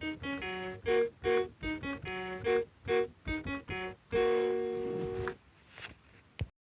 Thank